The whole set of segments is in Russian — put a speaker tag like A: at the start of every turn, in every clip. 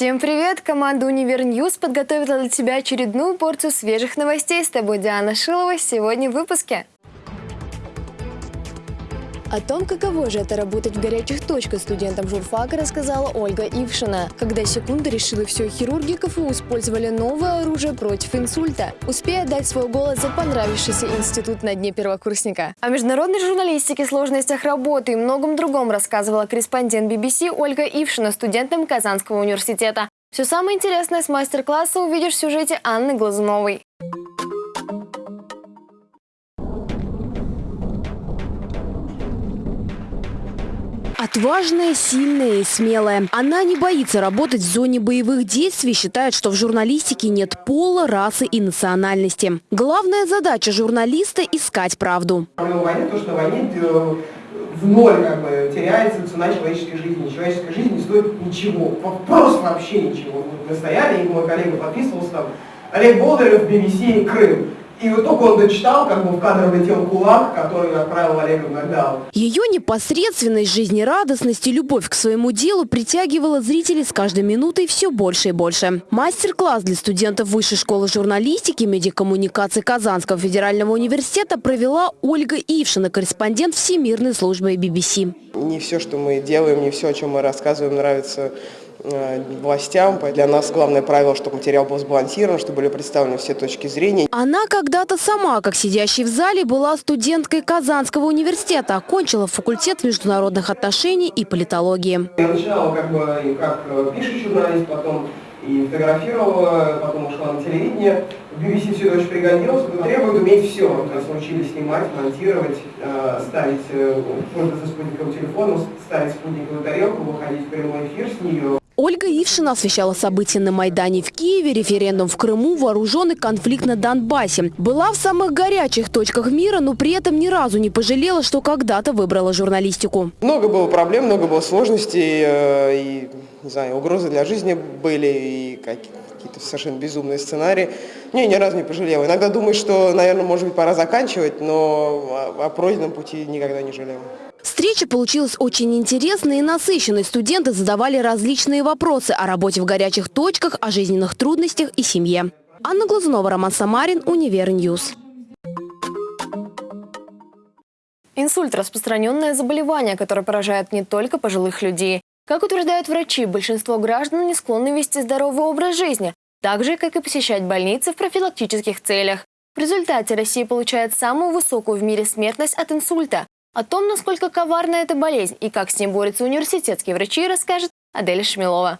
A: Всем привет! Команда «Univer News» подготовила для тебя очередную порцию свежих новостей. С тобой Диана Шилова. Сегодня в выпуске. О том, каково же это работать в горячих точках студентам журфака, рассказала Ольга Ившина. Когда секунда решила все, хирурги КФУ использовали новое оружие против инсульта. Успей отдать свой голос за понравившийся институт на дне первокурсника. О международной журналистике, сложностях работы и многом другом рассказывала корреспондент BBC Ольга Ившина студентам Казанского университета. Все самое интересное с мастер-класса увидишь в сюжете Анны Глазуновой.
B: Отважная, сильная и смелая. Она не боится работать в зоне боевых действий, считает, что в журналистике нет пола, расы и национальности. Главная задача журналиста – искать правду.
C: Войны, то, что войне э, в ноль как бы теряется цена человеческой жизни. Человеческая жизнь не стоит ничего, просто вообще ничего. Мы стояли, и мой коллега подписывался там, Олег Болдырев, BBC, Крым. И вот только он дочитал, как бы в кадр влетел кулак, который отправил Олега в нокдаун.
B: Ее непосредственность, жизнерадостность и любовь к своему делу притягивала зрителей с каждой минутой все больше и больше. Мастер-класс для студентов Высшей школы журналистики и медиакоммуникации Казанского федерального университета провела Ольга Ившина, корреспондент Всемирной службы BBC.
C: Не все, что мы делаем, не все, о чем мы рассказываем, нравится властям. Для нас главное правило, чтобы материал был сбалансирован, чтобы были представлены все точки зрения.
B: Она когда-то сама, как сидящий в зале, была студенткой Казанского университета, окончила факультет международных отношений и политологии.
C: Я начинала как бы как э, пишущий журналист, потом и фотографировала, потом ушла на телевидение. В BBC все это очень пригодилось, требует уметь все. То есть научились снимать, монтировать, э, ставить, пользоваться спутниковым телефоном, ставить спутниковую тарелку, выходить в прямой эфир с нее.
B: Ольга Ившина освещала события на Майдане в Киеве, референдум в Крыму, вооруженный конфликт на Донбассе. Была в самых горячих точках мира, но при этом ни разу не пожалела, что когда-то выбрала журналистику.
C: Много было проблем, много было сложностей, э, и, не знаю, угрозы для жизни были, и какие-то совершенно безумные сценарии. Не, ни разу не пожалела. Иногда думаю, что, наверное, может быть, пора заканчивать, но о пройденном пути никогда не жалела.
B: Встреча получилась очень интересной и насыщенной. Студенты задавали различные вопросы о работе в горячих точках, о жизненных трудностях и семье. Анна Глазунова, Роман Самарин, Univer News.
A: Инсульт – распространенное заболевание, которое поражает не только пожилых людей. Как утверждают врачи, большинство граждан не склонны вести здоровый образ жизни, так же, как и посещать больницы в профилактических целях. В результате Россия получает самую высокую в мире смертность от инсульта о том, насколько коварна эта болезнь и как с ней борются университетские врачи, расскажет Адель Шмелова.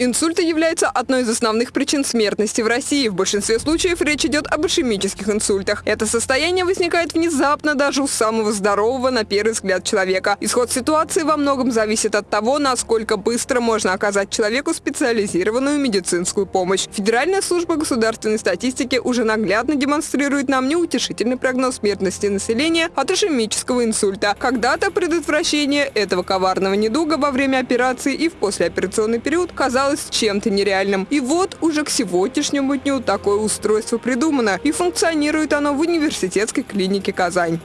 D: Инсульт является одной из основных причин смертности в России. В большинстве случаев речь идет об ишемических инсультах. Это состояние возникает внезапно даже у самого здорового на первый взгляд человека. Исход ситуации во многом зависит от того, насколько быстро можно оказать человеку специализированную медицинскую помощь. Федеральная служба государственной статистики уже наглядно демонстрирует нам неутешительный прогноз смертности населения от ишемического инсульта. Когда-то предотвращение этого коварного недуга во время операции и в послеоперационный период казалось казалось чем-то нереальным. И вот уже к сегодняшнему дню такое устройство придумано, и функционирует оно в университетской клинике «Казань».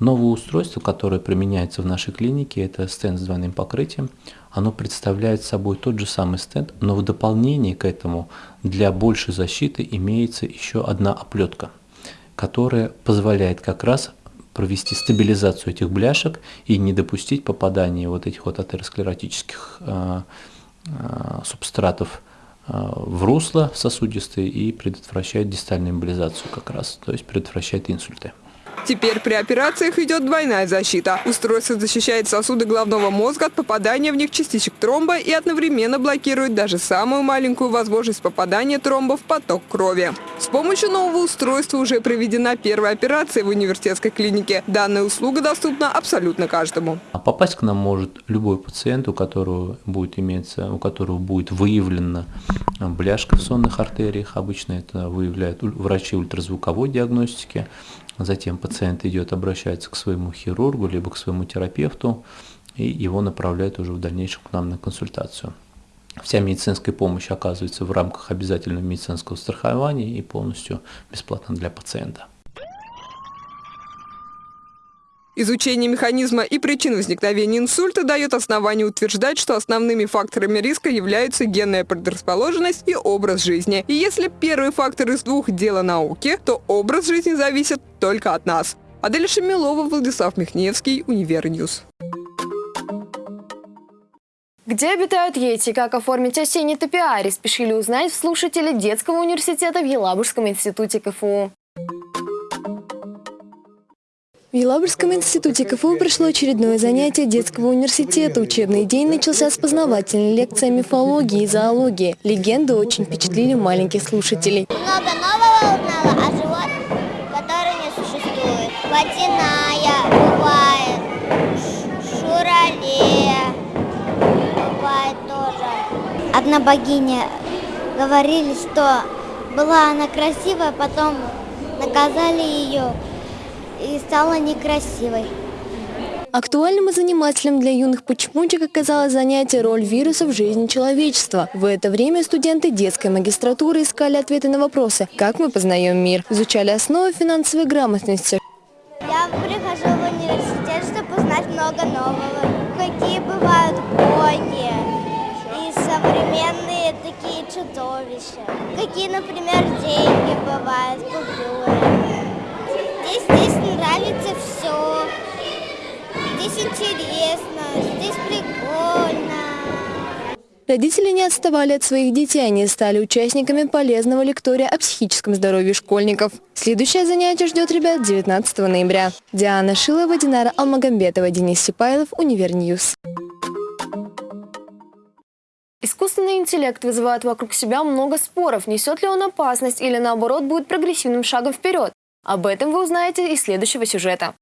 E: Новое устройство, которое применяется в нашей клинике, это стенд с двойным покрытием. Оно представляет собой тот же самый стенд, но в дополнение к этому для большей защиты имеется еще одна оплетка, которая позволяет как раз провести стабилизацию этих бляшек и не допустить попадания вот этих вот атеросклеротических э, субстратов э, в русло сосудистые и предотвращает дистальную эмболизацию как раз, то есть предотвращает инсульты.
D: Теперь при операциях идет двойная защита. Устройство защищает сосуды головного мозга от попадания в них частичек тромба и одновременно блокирует даже самую маленькую возможность попадания тромба в поток крови. С помощью нового устройства уже проведена первая операция в университетской клинике. Данная услуга доступна абсолютно каждому.
E: А попасть к нам может любой пациент, у которого будет иметься, у которого будет выявлена бляшка в сонных артериях. Обычно это выявляют врачи ультразвуковой диагностики. Затем пациент идет, обращается к своему хирургу, либо к своему терапевту, и его направляют уже в дальнейшем к нам на консультацию. Вся медицинская помощь оказывается в рамках обязательного медицинского страхования и полностью бесплатно для пациента.
D: Изучение механизма и причин возникновения инсульта дает основание утверждать, что основными факторами риска являются генная предрасположенность и образ жизни. И если первый фактор из двух – дело науки, то образ жизни зависит только от нас. Адель Шамилова, Владислав Михневский, Univer News.
A: Где обитают йети и как оформить осенний топиарий, спешили узнать слушатели детского университета в Елабужском институте КФУ. В Елабужском институте КФУ прошло очередное занятие детского университета. Учебный день начался с познавательной лекции о мифологии и зоологии. Легенды очень впечатлили маленьких слушателей.
F: Много нового узнала о животных, которые не существуют. Водяная Одна богиня говорили, что была она красивая, потом наказали ее и стала некрасивой.
A: Актуальным и занимательным для юных почемучек оказалось занятие «Роль вируса в жизни человечества». В это время студенты детской магистратуры искали ответы на вопросы «Как мы познаем мир?», изучали основы финансовой грамотности.
F: Я прихожу в университет, чтобы узнать много нового. Какие бывают боги чудовища. Какие, например, деньги бывают, купюры. Здесь, здесь нравится все. Здесь интересно, здесь прикольно.
A: Родители не отставали от своих детей, они стали участниками полезного лектория о психическом здоровье школьников. Следующее занятие ждет ребят 19 ноября. Диана Шилова, Динара Алмагамбетова, Денис Сипайлов, Univer News. Искусственный интеллект вызывает вокруг себя много споров. Несет ли он опасность или наоборот будет прогрессивным шагом вперед? Об этом вы узнаете из следующего сюжета.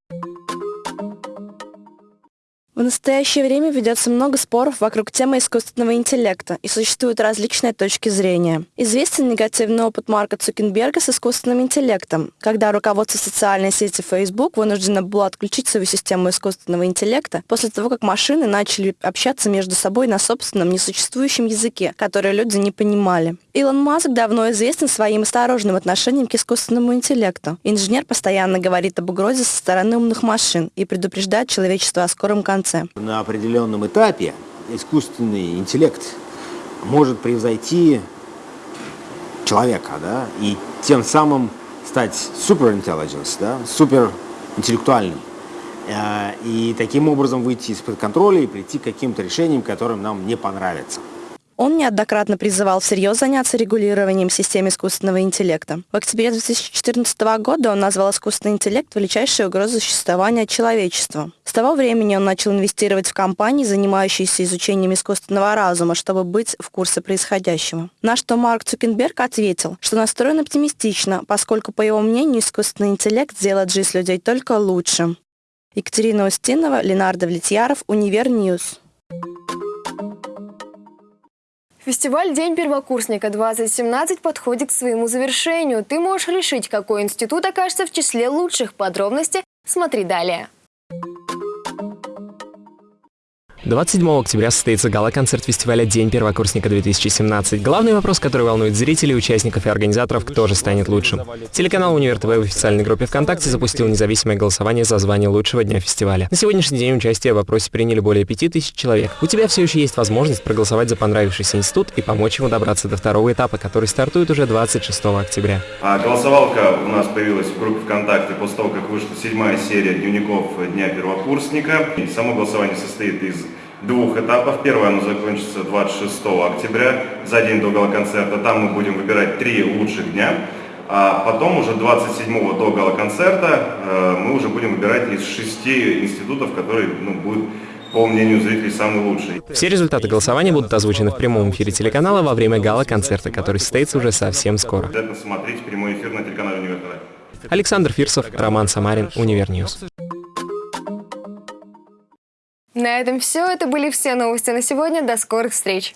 G: В настоящее время ведется много споров вокруг темы искусственного интеллекта, и существуют различные точки зрения. Известен негативный опыт Марка Цукенберга с искусственным интеллектом, когда руководство социальной сети Facebook вынуждено было отключить свою систему искусственного интеллекта после того, как машины начали общаться между собой на собственном несуществующем языке, который люди не понимали. Илон Маск давно известен своим осторожным отношением к искусственному интеллекту. Инженер постоянно говорит об угрозе со стороны умных машин и предупреждает человечество о скором конце конце.
H: На определенном этапе искусственный интеллект может превзойти человека, да, и тем самым стать суперинтеллигенс, да, суперинтеллектуальным. Э, и таким образом выйти из-под контроля и прийти к каким-то решениям, которым нам не понравятся.
G: Он неоднократно призывал всерьез заняться регулированием системы искусственного интеллекта. В октябре 2014 года он назвал искусственный интеллект величайшей угрозой существования человечества. С того времени он начал инвестировать в компании, занимающиеся изучением искусственного разума, чтобы быть в курсе происходящего. На что Марк Цукенберг ответил, что настроен оптимистично, поскольку, по его мнению, искусственный интеллект сделает жизнь людей только лучше. Екатерина Устинова, Ленар Давлетьяров, Univer News.
A: Фестиваль «День первокурсника-2017» подходит к своему завершению. Ты можешь решить, какой институт окажется в числе лучших. Подробности смотри далее.
I: 27 октября состоится гала-концерт фестиваля «День первокурсника-2017». Главный вопрос, который волнует зрителей, участников и организаторов, кто же станет лучшим. Телеканал «Универ ТВ» в официальной группе ВКонтакте запустил независимое голосование за звание лучшего дня фестиваля. На сегодняшний день участие в вопросе приняли более 5000 человек. У тебя все еще есть возможность проголосовать за понравившийся институт и помочь ему добраться до второго этапа, который стартует уже 26 октября.
J: А голосовалка у нас появилась в группе ВКонтакте после того, как вышла седьмая серия дневников Дня первокурсника. И само голосование состоит из двух этапов. Первое оно закончится 26 октября, за день до гала-концерта. Там мы будем выбирать три лучших дня. А потом уже 27 до гала-концерта э, мы уже будем выбирать из шести институтов, которые ну, будут по мнению зрителей, самый лучший.
I: Все результаты голосования будут озвучены в прямом эфире телеканала во время гала-концерта, который состоится уже совсем скоро.
J: Обязательно смотреть прямой эфир на телеканале Универ
I: Александр Фирсов, Роман Самарин, Univer News.
A: На этом все. Это были все новости на сегодня. До скорых встреч!